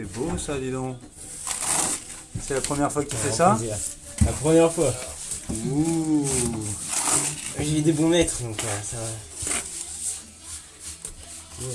C'est beau ça, dis donc. C'est la première fois que tu fais ça plaisir. La première fois. Ouh. J'ai eu des bons maîtres, donc euh, ça va. Ouais.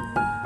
Bye.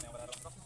两百来了，走。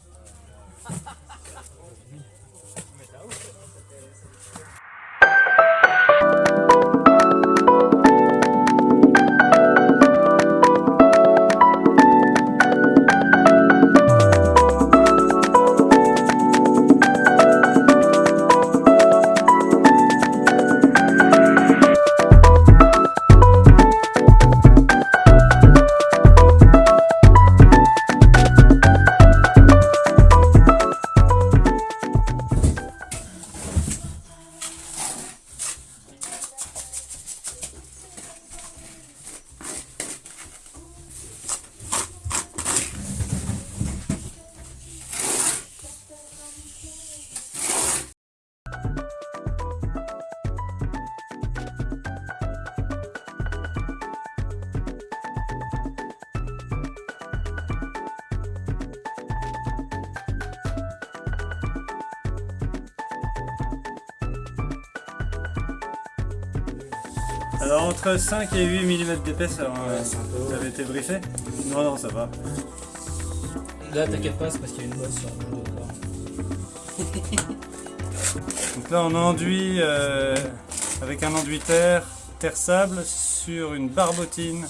Alors entre 5 et 8 mm d'épaisseur, hein, Ouais, haut. vous avez été briefé Non, non, ça va. Là, t'inquiète pas, c'est parce qu'il y a une bosse sur le bout de corps. Donc là on enduit euh, avec un enduit terre, terre sable sur une barbotine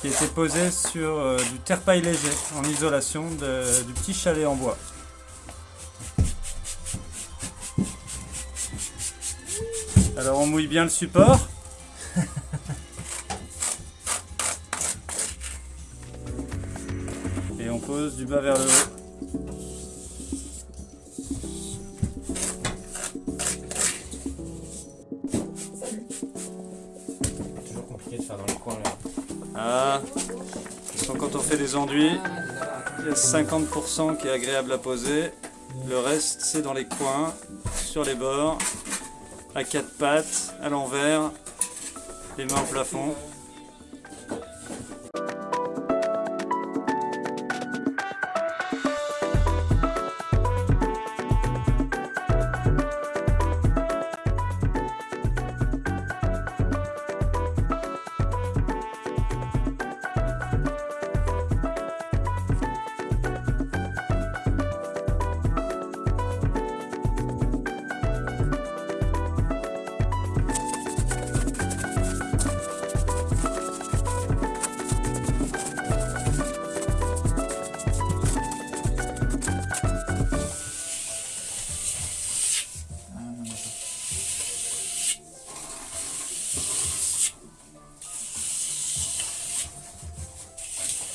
qui a été posée sur euh, du terre-paille léger en isolation de- du petit chalet en bois. Alors on mouille bien le support. Et on pose du bas vers le haut. Toujours compliqué de faire dans le coin là. Ah, quand on fait des enduits, il y a 50% qui est agréable à poser. Le reste, c'est dans les coins, sur les bords, à quatre pattes, à l'envers, les mains au plafond.